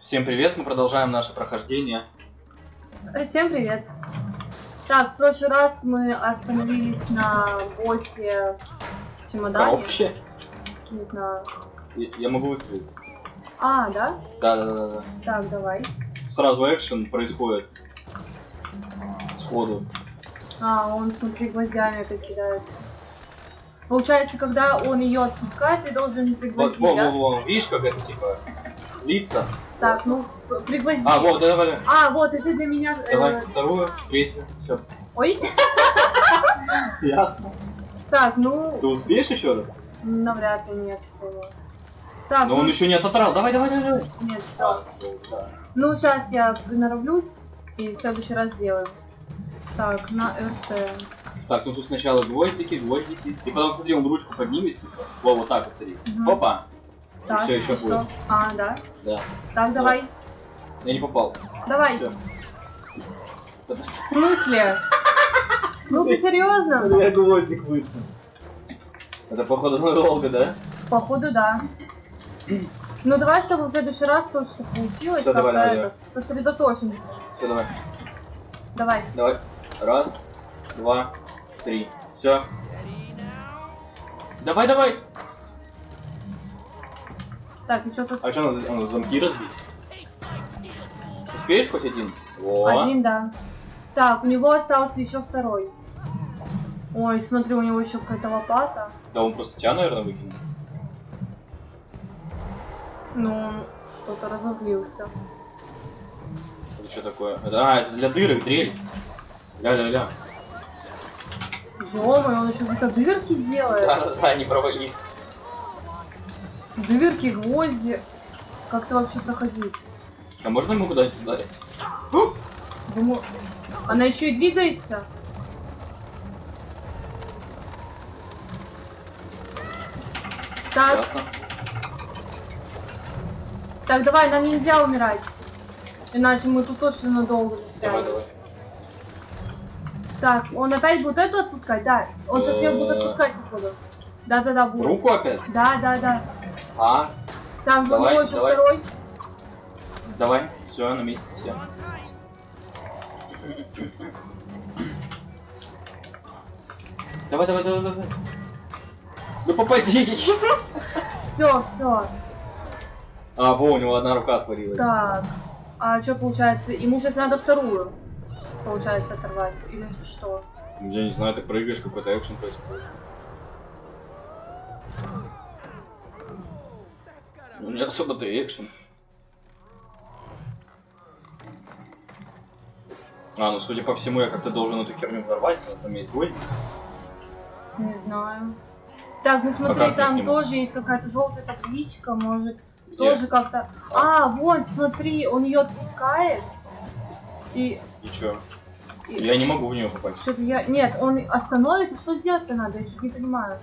Всем привет, мы продолжаем наше прохождение. Всем привет. Так, в прошлый раз мы остановились на боссе в чемодане. Коробки. Не знаю. Я, я могу выстрелить. А, да? Да, да, да, да. Так, давай. Сразу экшен происходит. Сходу. А, он, смотри, гвоздями это кидается. Получается, когда он ее отпускает, ты должен Вот, пригвоздить, во, да? во, во, видишь, как это типа злится? Так, ну, пригвозди. А, вот, давай, давай. А, вот, и ты для меня... э, Давай, вторую, третью, все. Ой. Ясно. Так, ну, Ты успеешь еще раз? навряд ли нет. Так, Но ну, он еще не ототрал. Давай, давай, давай. нет, все. А, всё, да. Ну, сейчас я приноровлюсь и в следующий раз сделаем. Так, на РТ. Так, ну тут сначала гвоздики, гвоздики. И потом, смотри, он ручку поднимет, типа. Во, вот так вот, смотри. Мгм. Опа. Так, всё, еще будет. А, да. Да. Так, давай. Я не попал. Давай. Все. В смысле? Ну ты серьезно? Я гвоздик выткнул. Это походу надолго, да? Походу, да. Ну давай, чтобы в следующий раз то, что получилось, Всё, давай, давай, это, сосредоточимся. Все, давай. Давай. Давай. Раз, два, три. Все. Давай, давай. Так, и что тут? А что, надо, надо замки разбить? Успеешь хоть один? Во. Один, да. Так, у него остался еще второй. Ой, смотри, у него еще какая-то лопата. Да он просто тебя, наверное, выкинул. Ну, он что-то разозлился. Это что такое? А, это для дырок, дрель. Ля-ля-ля. Ё-моё, он еще какие-то дырки делает. Да-да-да, не провались. Дырки, гвозди. Как это вообще проходить? А можно ему куда-нибудь ударить? Думаю, она еще и двигается. Так, Ясно. так, давай, нам нельзя умирать. Иначе мы тут точно надолго Давай, застрянем. давай. Так, он опять будет эту отпускать? Да. Он сейчас ее будет Э. отпускать, походу. Да-да-да, будет. Руку опять? Да, да, да. А, Там Давай, еще давай. второй. давай. Все, на месте, все. Давай, давай, давай, давай. Ну попади. Все, все. А, во, у него одна рука отвалилась. Так. А что получается? Ему сейчас надо вторую, получается, оторвать. Или что? Я не знаю, ты прыгаешь, какой-то экшен происходит. Ну, не особо-то и экшен. А, ну судя по всему, я как-то должен эту херню взорвать, потому что там есть гвоздь. Не знаю. Так, ну смотри, к там тоже есть какая-то желтая табличка, может, Где? тоже как-то. А, вот, смотри, он ее отпускает. И И чё? И- Я не могу в нее попасть. что-то я. Нет, он остановит, что сделать-то надо? Я что-то не понимаю.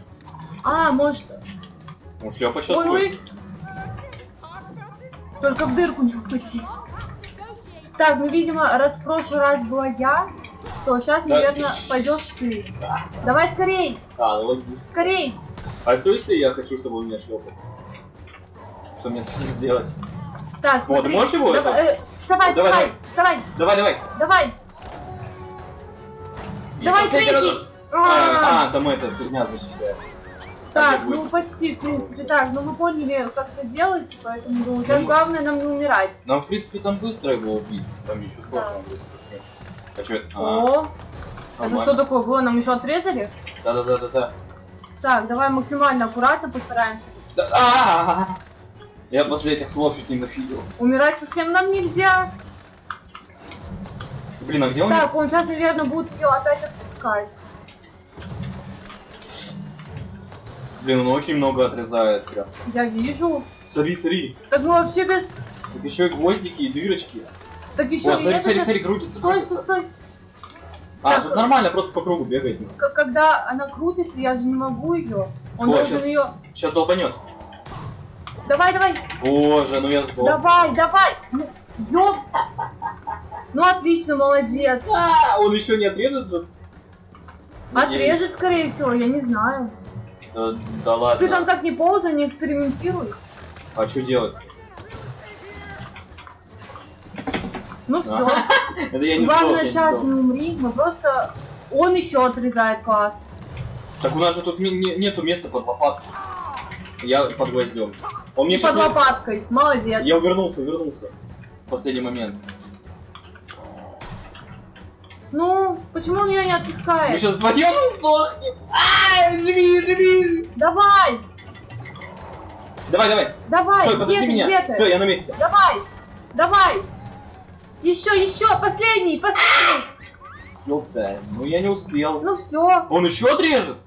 А, может. Ну, шлепать сейчас Ой, ой. Только в дырку не упади. Так, ну видимо, раз в прошлый раз была я, то сейчас, Да. наверное, пойдешь ты. Давай скорей! А, ну логично. Скорей! А что если я хочу, чтобы он меня шлепал? Что мне с этим сделать? Так, Вот, смотри. можешь его Давай, это- э, вставай, Давай, вставай, вставай, Давай, давай. давай! И Давай, третий. разок. А, А, там это, фигня защищает. Так, будет? ну почти, в принципе, так. Ну вы поняли, как это делается, поэтому ну, сейчас Ну, главное нам не умирать. Нам, в принципе, там быстро его убить. Там ничего сложного будет. А что это? А, О, это нормально. что такое было? Нам еще отрезали? Да-да-да-да-да. Так, давай максимально аккуратно постараемся. Да- а-а-а! Я после этих слов чуть не нафигел. Умирать совсем нам нельзя. Блин, а где он? Так, он сейчас, наверное, будет ее опять отпускать. Блин, он очень много отрезает прям. Я вижу. Смотри, смотри. Так мы вообще без... Тут еще и гвоздики, и дырочки. Так еще Вот, и смотри, это смотри, смотри, крутится. Стой, стой, стой. А, Так, тут нормально, просто по кругу бегает. Когда она крутится, я же не могу ее. Он О, должен ее... Сейчас долбанет. Давай, давай. Боже, ну я сдох. Давай, давай! Ну, ёп! Ну отлично, молодец. А, он еще не отрезан же? Отрежет, скорее всего, я не знаю. Да, да ладно. Ты там так не ползай, не экспериментируй. А что делать? Ну все. Это я не Главное сейчас не умри, мы просто... Он еще отрезает класс. Так у нас же тут не- не- нету места под лопатку. Я под гвоздем. Он мне под лопаткой. Молодец. Я увернулся, увернулся. В последний момент. Ну, почему он ее не Мы отпускает? сейчас вдвоем сдохнем. А, живи, живи. Давай! Давай, давай. Давай! Стой, где ты? меня. Где ты? Все, я на месте. Давай! Давай! Еще, еще! Последний! Последний! Ёпта, ну я не успел. Ну все. Он еще отрежет?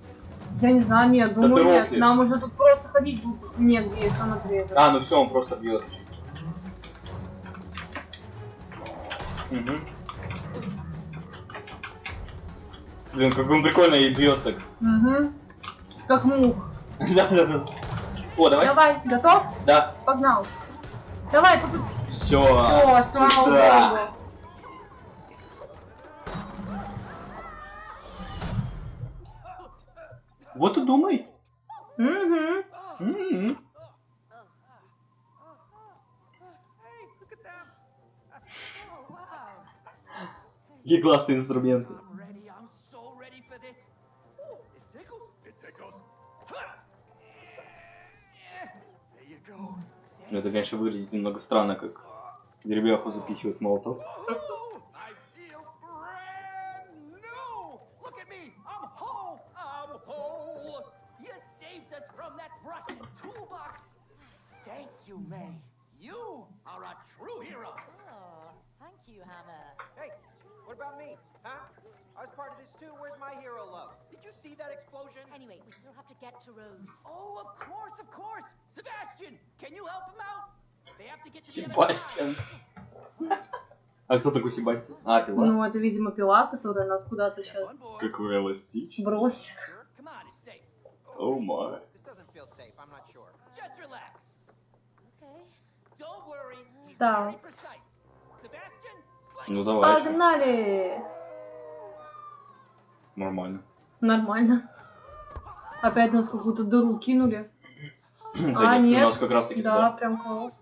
Я не знаю, нет, думаю, ты нет. рофлишь. Нам уже тут просто ходить негде, если он отрежет. А, ну все, он просто бьет. Угу. Блин, как он прикольно и бьет так. Угу. Как мух. Да, да, да. О, давай. Давай, готов? Да. Погнал. Давай, поп- Все. Все, слава богу. Вот и думай. Угу. М-м. Какие классные инструменты. Where's my hero love? Did you see that explosion? Anyway, we still have to get to Rose. Oh, of course, of course. Sebastian, Себастьян. А кто такой Себастьян? А, пила. Ну, это, видимо, пила, которая нас куда-то сейчас. Какой эластичный. бросит. О май. Да. Ну давай еще. Погнали! Нормально. Нормально. Опять нас какую-то дыру кинули. Да А, нет, у нас как раз таки Да, туда. прям класс.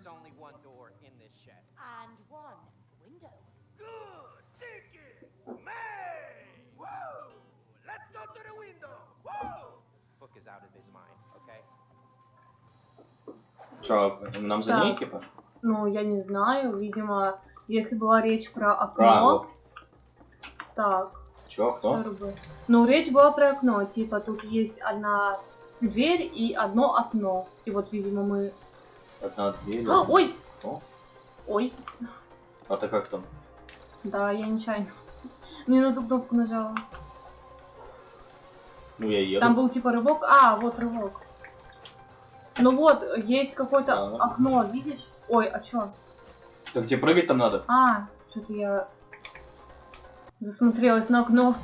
Is only one door in this shed. And one window. Good thinking, May! Whoa! Let's go to the window. Whoa! Book is out of his mind, okay? Че, нам за ней типа? Ну, я не знаю, видимо, если была речь про окно. Право. Так, Че, кто? Ну, речь была про окно, типа, тут есть одна дверь и одно окно. И вот, видимо, мы... Одна дверь. А, ой! О. Ой, А ты как там? да, я нечаянно. Не на ту кнопку нажала. Ну я еду. Там был типа рывок. А, вот рывок. Ну вот, есть какое-то Ага. окно, видишь? Ой, а чё? Так тебе прыгать там надо? А, что-то я засмотрелась на окно.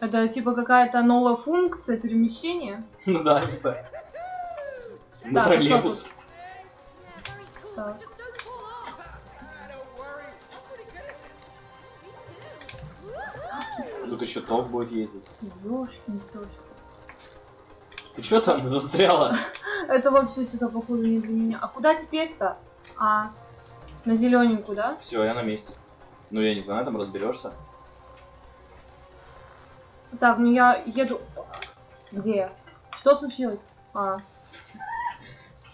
Это типа какая-то новая функция перемещения. Ну да, типа. На Так, троллейбус. Тут еще топ будет ездить. Ёшкин тёшкин. Ты что там застряла? Это вообще что-то походу не для меня. А куда теперь-то? А, на зелененькую, да? Все, я на месте. Ну я не знаю, там разберешься. Так, ну я еду... Где я? Что случилось? А,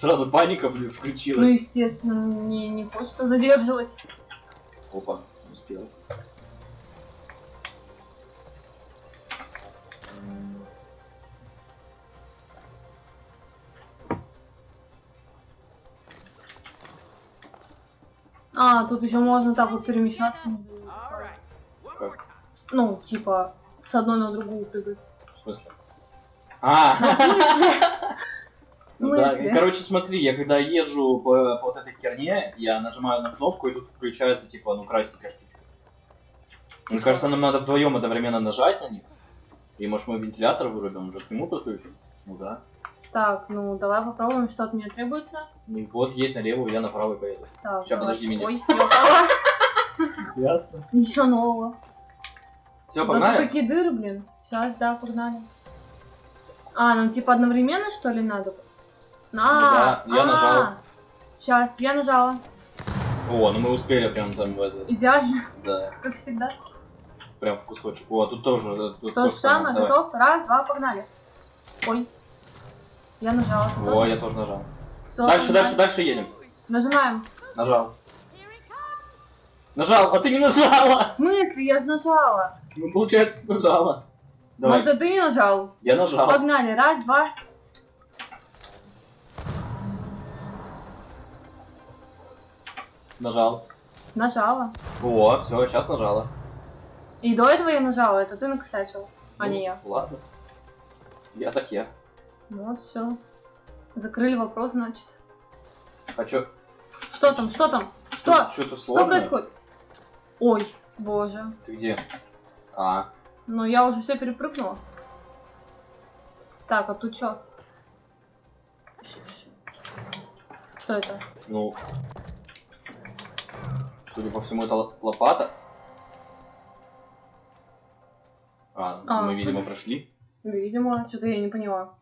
Сразу паника блин, ну включилась. естественно, мне не хочется задерживать. Опа, успел. А, тут еще можно так вот перемещаться. Как? Ну, типа, с одной на другую прыгать. В смысле? А! да, короче, смотри, я когда езжу по, по вот этой херне, я нажимаю на кнопку, и тут включается, типа, ну, красненькая штучка. Мне кажется, нам надо вдвоем одновременно нажать на них. И может мы вентилятор вырубим, уже к нему подключим. Ну да. Так, ну давай попробуем, что от меня требуется. Ну вот едь налево, я направо поеду. Так, давай. подожди меня. Ой. Ясно. Ничего нового. Все, Да тут погнали? какие дыры, блин. Сейчас, да, погнали. А, нам типа одновременно, что ли, надо? Да, я нажал. Сейчас, я нажала. О, ну мы успели прям там в это. Идеально, Да, как всегда. прям в кусочек. О, тут тоже. э, Тут То же самое, готов? Раз, два, погнали. Ой. Я нажала. О, я тоже нажал. Всё, Дальше, дальше, дальше едем. Нажимаем. Нажал. Нажал, а ты не нажала! В смысле? Я же нажала. Ну, получается, нажала. Давай, Может, ты не нажал? я нажал. Погнали. Раз, два. Нажал. Нажала. О, все, сейчас нажала. И до этого я нажала. Это ты накосячил, а Ну, не я. Ладно. Я так я. Ну вот, все. Закрыли вопрос, значит. А чё? Что там? Что там? Что? Что-то Что сложное? происходит? Ой, боже. Ты где? А, Ну я уже все перепрыгнула. Так, а тут что? Что это? ну... Судя по всему, это лопата. А, А. мы, видимо, прошли. Видимо, что-то я не поняла.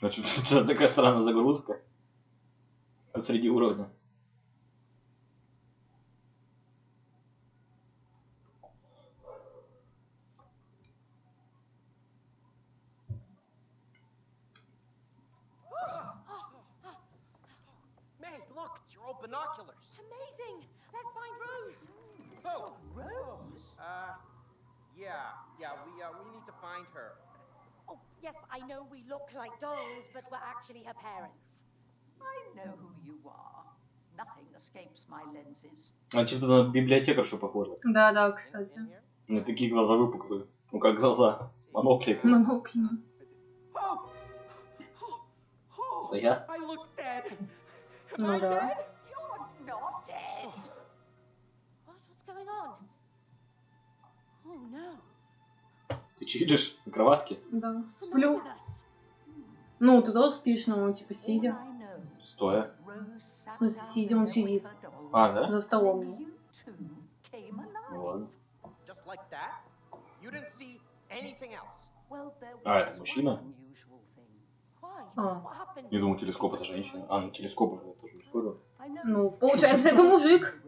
А чё, это такая странная загрузка. Посреди уровня. May, look, it's your old binoculars. Amazing. Let's find Rose. Oh, Rose? Uh, yeah, yeah, we, uh, we need to find her. Oh, yes, I know we look like dolls, but we're actually her parents. I know who you are. Nothing escapes my lenses. А чем-то на библиотекаршу похоже. Да, да, кстати. У меня такие глаза выпуклые. Ну как глаза. Монокли. Монокли. Oh! Oh! Oh! Это я? I look dead. Am Ну I да. Going on? Oh no. Ты чилишь на кроватке? Да. Сплю. Ну, ты тоже спишь, ну, типа, All сидя. Стоя. sat смысле, сидя, он сидит. А, да? За столом. Ну ладно. А, это мужчина? А. Не думал, телескоп это женщина. А, ну телескоп уже тоже мужской Ну, получается, это мужик.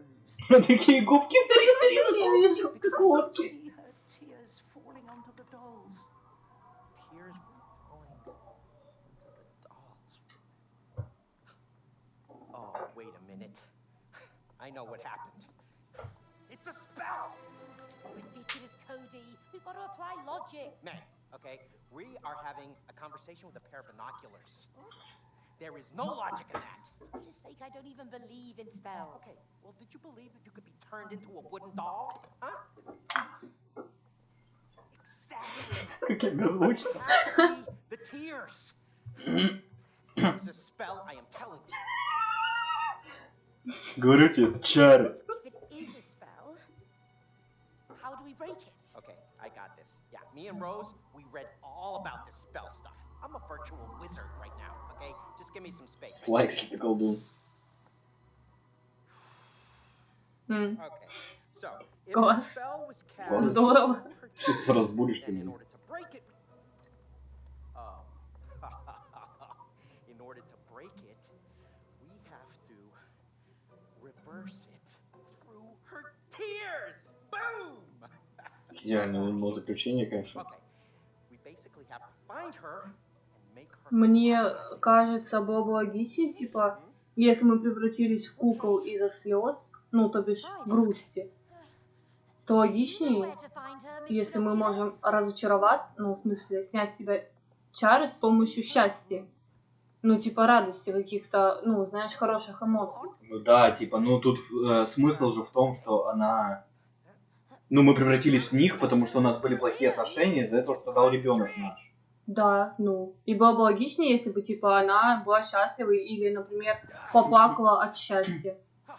Rose, Такие губки, смотри, смотри. Я вижу. because I could see her tears falling onto the dolls. Tears were falling into the dolls. Oh, wait a minute. I know what happened. It's a spell! Ridiculous, Cody. We've got to apply logic. May, okay? We are having a conversation with a pair of binoculars. There is no logic in that. For goodness sake, I don't even believe in spells. Okay, well, did you believe that you could be turned into a wooden doll? Huh? Exactly. Как я беззвучно. It had to be the tears. It was a spell, I am telling you. Говорю тебе, это чары. If it is a spell, how do we break it? Okay, I got this. Yeah, me and Rose, we read all about this spell stuff. I'm a virtual wizard right now, okay? Just give me some space. Лайк, если ты колдун. М, Okay, so if the Класс. spell was cast, Класс. Здорово. over her Сейчас chest, разбудишь ты then in меня. order to break it, oh, in order to break it, we have to reverse it through her tears. Boom. Идеальное заключение, конечно. Okay, we basically have to find her and make her. Мне кажется, бы логичнее, типа, если мы превратились в кукол из-за слез, ну, то бишь грусти, то логичнее, если мы можем разочаровать, ну, в смысле, снять с себя чары с помощью счастья. Ну, типа радости, каких-то, ну, знаешь, хороших эмоций. Ну да, типа, ну тут э, смысл же в том, что она... Ну, мы превратились в них, потому что у нас были плохие отношения, из-за этого страдал ребенок наш. Да, ну. И было бы логичнее, если бы, типа, она была счастлива или, например, поплакала от счастья.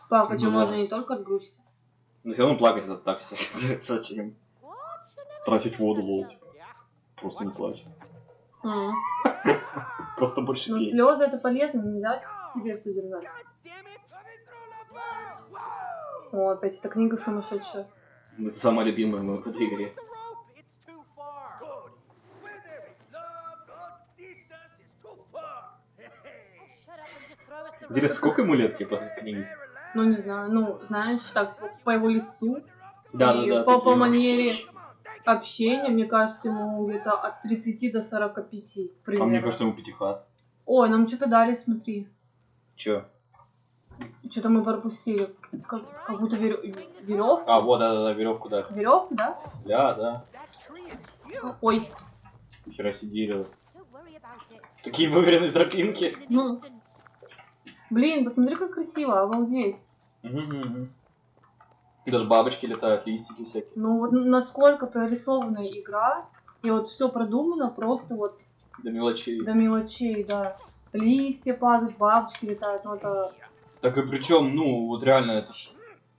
Плакать же Ну да. можно не только от грусти. Но все равно плакать это так. Зачем? Тратить воду, лол. Просто не плачь. Просто больше Ну, слезы это полезно, нельзя себе все держать. О, опять эта книга сумасшедшая. Это самая любимая в этой игре. Интересно, сколько ему лет, типа, книги? Ну, не знаю, ну, знаешь, так, типа, по его лицу Да, и да, да. по, по манере общения, мне кажется, ему где-то от 30 до 45 А примерно. мне кажется, ему пятихат. Ой, нам что-то дали, смотри. Чё? Что-то мы пропустили. Как, как будто веревку. А, вот, да, да, да, веревку, да. Веревку, да? Да, да. Ой, Хера it. Такие выверенные тропинки. Ну. Блин, посмотри, как красиво, обалдеть. Мгм. Даже бабочки летают, листики всякие. Ну вот насколько прорисованная игра, и вот все продумано просто вот До мелочей. до мелочей, да. Листья падают, бабочки летают, ну это... Так и причем, ну, вот реально, это ж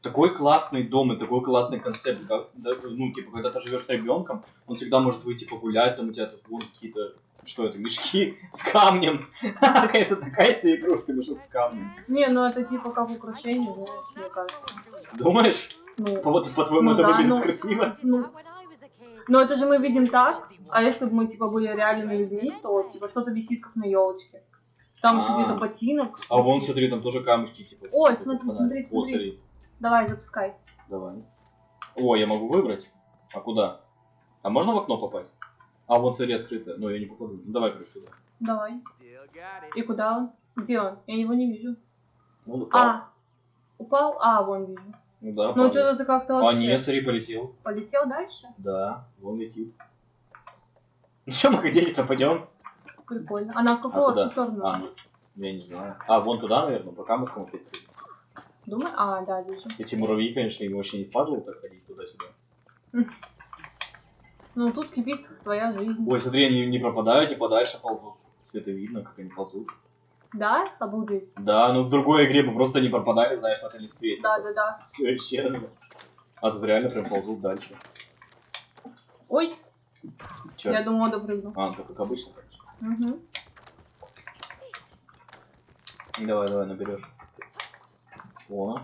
такой классный дом и такой классный концепт. Как, да, ну, типа, когда ты живешь с ребенком, он всегда может выйти погулять, там у тебя тут будут какие-то, что это, мешки с камнем. Конечно, такая себе игрушка, мешок с камнем. Не, ну это типа как украшение, мне кажется. Думаешь? Ну, Вот, по-твоему, Ну это да, выглядит ну. красиво? ну, но это же мы видим так, а если бы мы типа были реальными людьми, то типа что-то висит как на елочке. Там еще А. где-то ботинок. А вон, смотри, там тоже камушки, типа. Ой, смотри, смотри, смотри. Давай, запускай. Давай. О, я могу выбрать? А куда? А можно в окно попасть? А, вот смотри, открыто. Ну, я не попаду. Ну, давай, короче, туда. Давай. И куда он? Где он? Я его не вижу. Ну, упал. А, упал? А, вон вижу. Ну да, Ну что-то ты как-то А, вообще нет, смотри, полетел. полетел дальше? Да, вон летит. Ну что, мы хотели-то пойдем? Прикольно. Она в какую А сторону? А, ну, я не знаю. А, вон туда, наверное, по камушкам опять. Думаю, а, да, вижу. Эти муравьи, конечно, им вообще не впадло так ходить туда-сюда. Ну, тут кипит своя жизнь. Ой, смотри, они не пропадают и подальше ползут. Все это видно, как они ползут. Да? Обалдеть. Да, ну в другой игре бы просто не пропадали, знаешь, на этой листве. Да, да, да. Все исчезло. А тут реально прям ползут дальше. Ой, Че? я думала, допрыгну. А, ну, как обычно, конечно. Угу. Давай, давай, наберешь. О,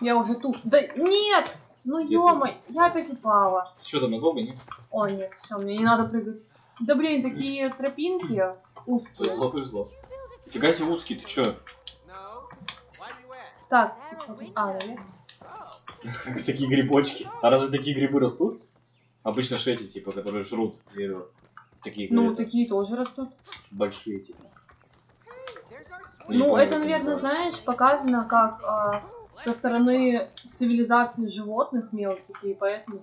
Я уже тут. Да нет! Ну ё я опять упала. что там надолго, нет? О, нет, все, мне не надо прыгать. Да блин, такие тропинки узкие. Повезло, повезло. Фига себе узкий, ты чё? Так? А, наверх. Oh. Такие грибочки. А разве такие грибы растут? Обычно ж эти, типа, которые жрут дерево. Такие, Ну, такие тоже растут. большие, типа. Ну, это, наверное, знаешь, показано как а, со стороны цивилизации животных мелких, и поэтому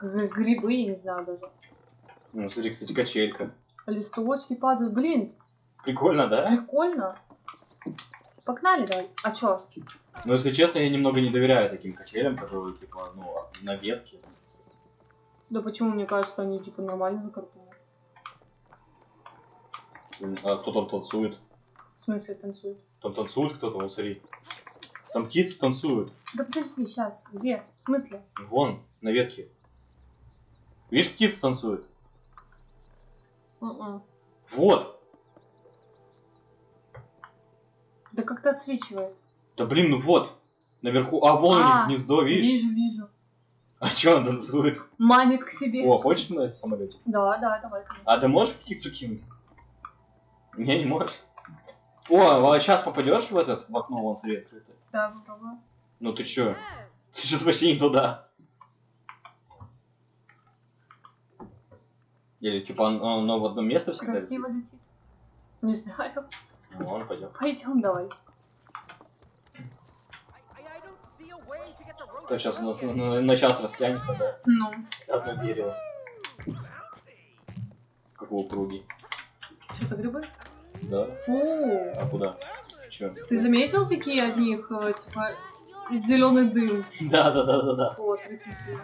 грибы, я не знаю даже. Ну, смотри, кстати, качелька. Листочки падают. Блин, Прикольно, да? прикольно. Погнали, давай. А чё? Но, если честно, я немного не доверяю таким качелям, которые, типа, ну, на ветке. Да почему, мне кажется, они типа нормально закарпаны. А кто там танцует? В смысле танцуют? Там танцует кто-то, вот смотри. Там птицы танцуют. Да подожди, сейчас. Где? В смысле? Вон, на ветке. Видишь, птицы танцуют? М-м. Вот. Да как-то отсвечивает. Да блин, ну вот. Наверху. А, вон А, гнездо, видишь? Вижу, вижу. А чё он танцует? Манит к себе. О, хочешь на самолете? Да, да, давай. конечно. А ты можешь птицу кинуть? Не, не можешь. О, а сейчас попадешь в этот, в окно, вон свет открытый. Да, попробую. Ну ты чё? Ты сейчас вообще не туда. Или типа оно, оно в одно место всегда Красиво летит. Не знаю. Ну, ладно, пойдем. Пойдем, давай. То сейчас у нас на, на- на час растянется, да? Ну, Одно дерево. Как у округи. что-то грибы? Да? Фу. А куда? Чё? Ты заметил, какие от них, э, типа, зеленый дым? Да, да, да, да, да. Вот, прикиньте.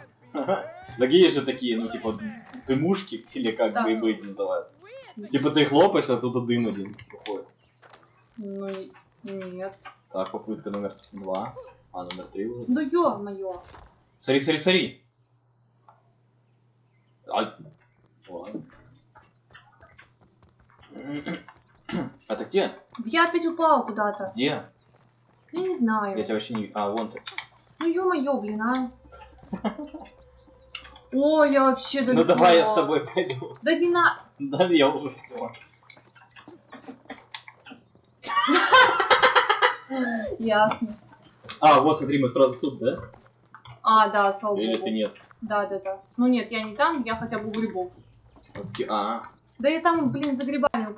Такие же такие, ну типа дымушки, или как Да. грибы эти называются. Типа ты хлопаешь, а оттуда дым один выходит. Ну, нет. Так, попытка номер два. А, номер три уже. Ну ё-моё. Смотри, смотри, смотри. А... Ладно. Это где? Я опять упала куда-то. Где? Я не знаю. Я тебя вообще не... А, вон ты. Ну ё-моё, блин, а. О, я вообще далеко. Ну давай я с тобой пойду. Да не на... Да, я уже все. Ясно. А, вот смотри, мы сразу тут, да? А, да, слава Или богу. ты нет? Да, да, да. Ну нет, я не там, я хотя бы у грибов. Таки- А, Да я там, блин, за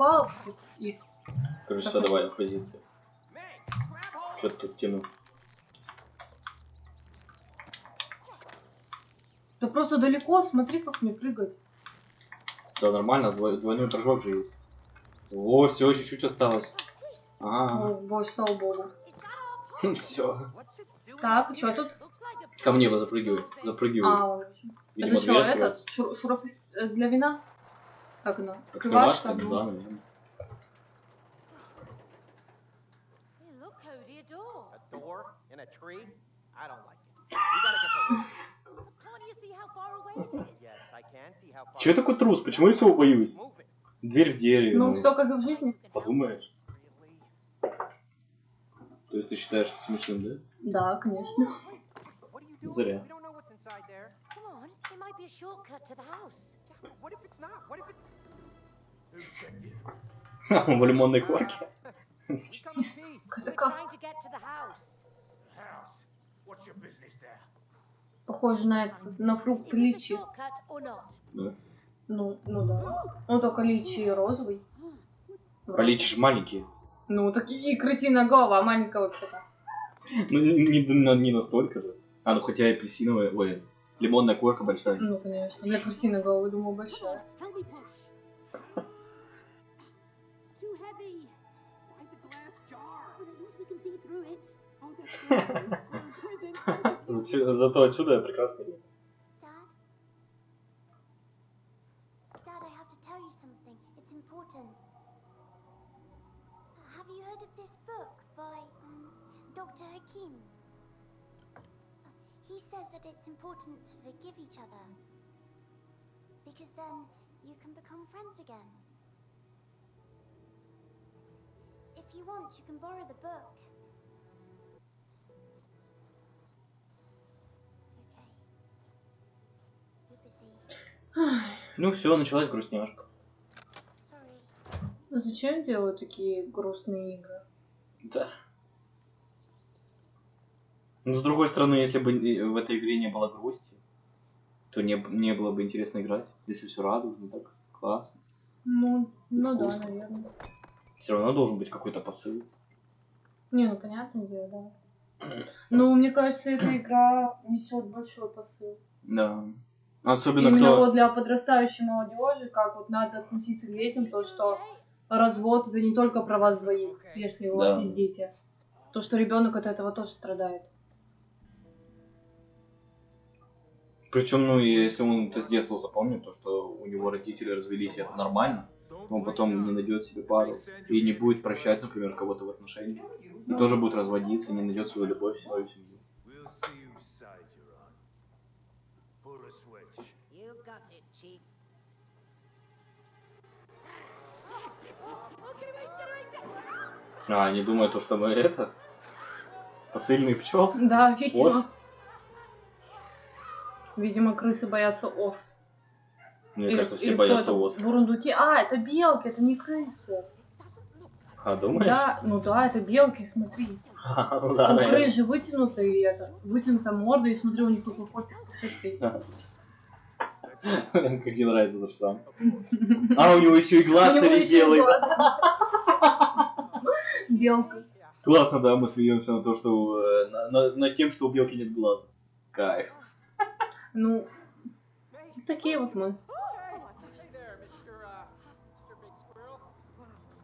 упала. И... все, давай, в позиции. Что ты тут тянул? Да просто далеко, смотри, как мне прыгать. Да, нормально, двой- двойной прыжок же есть. Во, все, чуть-чуть осталось. А, О, боже, слава богу. Все. Так, что тут? Ко мне pretty запрыгивай, запрыгивай. А. Видимо, Это что, этот? шуруп э, для вина? Как оно? Открывашка, Открывашка? ну да, наверное. Hey, look, Cody, a door. A door in a tree? I don't like it. We gotta get the roof. Can't you see how far away it is? Yes, I can see how far. Че я такой трус? Почему я всего боюсь? Дверь в дереве. Ну, ну. все как и в жизни. Подумаешь. То есть ты считаешь это смешным, да? Да, конечно. Зря. В лимонной корке. Похоже на это, на фрукт личи. Ну, ну да. Ну только личи розовый. Поличишь маленькие. Ну, так и, крысиная голова, а маленькая вообще-то. Ну, не, не- не настолько же. А, ну хотя и апельсиновая, ой, лимонная корка большая. Ну, конечно. Для крысиной головы, думаю, большая. Oh, Зато отсюда я прекрасно important. Have you heard of this book by um, Dr. Hakim? Uh, He says that it's important to forgive each other. Because then you can become friends again. If you want, you can borrow the book. Okay. You're busy. Ну все, началась грустняшка. Sorry. Ну, зачем делают такие грустные игры? Да. Но с другой стороны, если бы э, в этой игре не было грусти, то не, не было бы интересно играть. Если все радужно, так классно. Ну, ну да, наверное. Все равно должен быть какой-то посыл. Не, ну понятное дело, да. Ну, мне кажется, эта игра несет большой посыл. Да. Особенно Именно кто... вот для подрастающей молодежи, как вот надо относиться к детям, то, что развод это не только про вас двоих, если у вас Да. есть дети. То, что ребенок от этого тоже страдает. Причем, ну, если он это с детства запомнит, то, что у него родители развелись, это нормально, он потом не найдет себе пару и не будет прощать, например, кого-то в отношениях. И тоже будет разводиться, не найдет свою любовь, свою семью. А, они думают, то, что мы это... Посыльный пчел? Да, видимо. Ос? Видимо, крысы боятся ос. Мне Или- кажется, все или боятся ос. Бурундуки. А, это белки, это не крысы. А, думаешь? Да, ну да, это белки, смотри. Ну да, у наверное. крыс же вытянутые, это, вытянутая морда, и смотри, у них такой хвостик. Как мне нравится этот штамм. А, у него еще и глаз него еще и белый. Белка. Классно, да, мы смеемся на то, что э, на- на- над тем, что у белки нет глаза. Кайф. Ну, такие вот мы.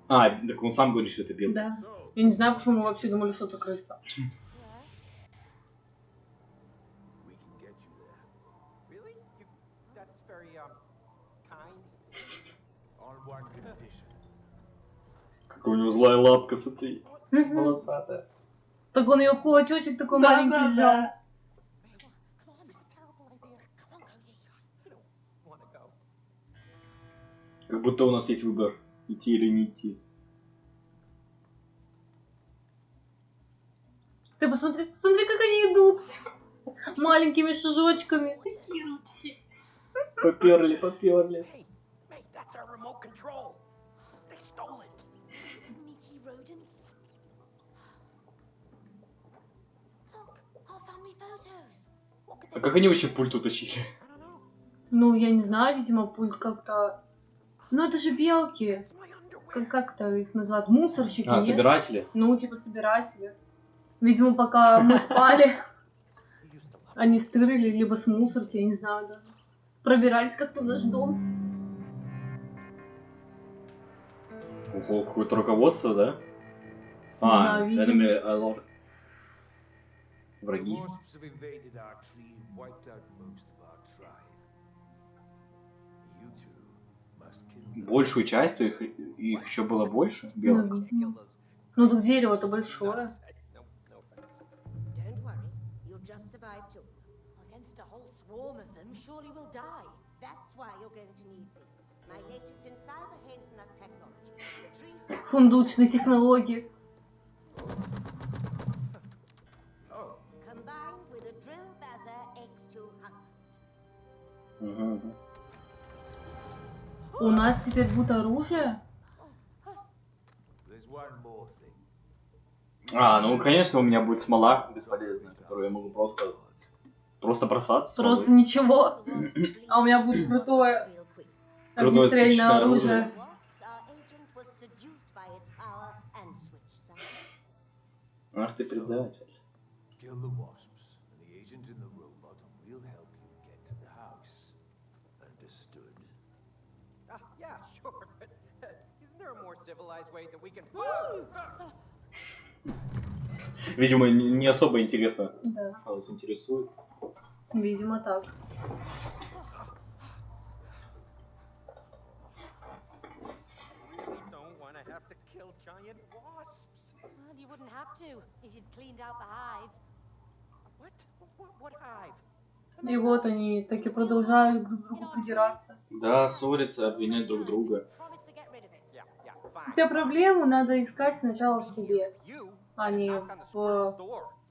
А, так он сам говорит, что это белка. Да. Я не знаю, почему мы вообще думали, что это крыса. Какая у него злая лапка, смотри. Волосатая. Так он ее кулачочек такой маленький сжал. Come Как будто у нас есть выбор, идти или не идти. Ты посмотри, посмотри, как они идут. Маленькими шажочками. Такие ручки. Поперли, поперли. А как они вообще пульт утащили? Ну, я не знаю, видимо, пульт как-то... Ну, это же белки. Underwear. Как, как-то их называют? Мусорщики, А, нет? собиратели? Ну, типа собиратели. Видимо, пока мы спали, они стырили, либо с мусорки, я не знаю даже. Пробирались как-то в наш дом. Ого, какое-то руководство, да? Да, А, видимо. enemy alert. Враги. Большую часть, то их, их еще было больше, Ну, kill those. Ну, тут дерево-то большое. No, no offense. Don't worry, you'll just survive two. Against a whole swarm of them, surely we'll die. That's why you're going to need these. My latest in cyber hazelnut technology. The tree sap Фундучные технологии. combined with a drill buzzer X200. У нас теперь будет оружие? А, ну конечно у меня будет смола бесполезная, которую я могу просто просто бросаться. смолой. Просто ничего. А у меня будет крутое. Крутое огнестрельное оружие. оружие. Wasps, our Видимо, не особо интересно. Да, А вас интересует. видимо так. really don't want to have to kill giant wasps. Well, you wouldn't have to if you'd cleaned out the hive. What? What, what hive? И вот они таки продолжают друг другу придираться. Да, ссорятся, обвинять друг друга. Хотя проблему надо искать сначала в себе, а не в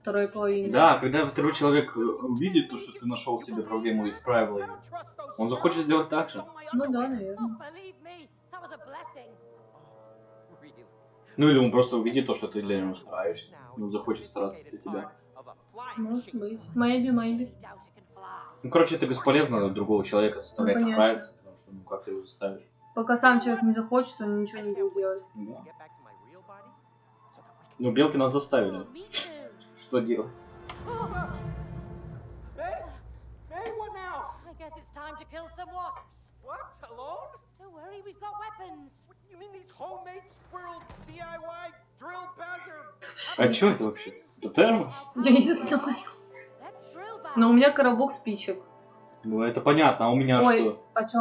второй половине. Да, когда второй человек э, увидит то, что ты нашел себе проблему и исправил ее, он захочет сделать так же. Ну да, наверное. Ну или он просто увидит то, что ты для него стараешься, и он захочет стараться для тебя. Может быть. Maybe, maybe. Ну, короче, это бесполезно другого человека заставлять Ну, справиться, потому что, ну, как ты его заставишь? Пока сам человек не захочет, он ничего не будет делать. Да. Ну, белки нас заставили. Что делать? Hey, hey, what now? I guess it's time to kill some wasps. What? Alone? Don't worry, we've got weapons. What, you mean these homemade squirrel DIY drill buzzer? А что это вообще? Это термос? Я не знаю. Но у меня коробок спичек. Ну, это понятно, а у меня Ой, что? о чем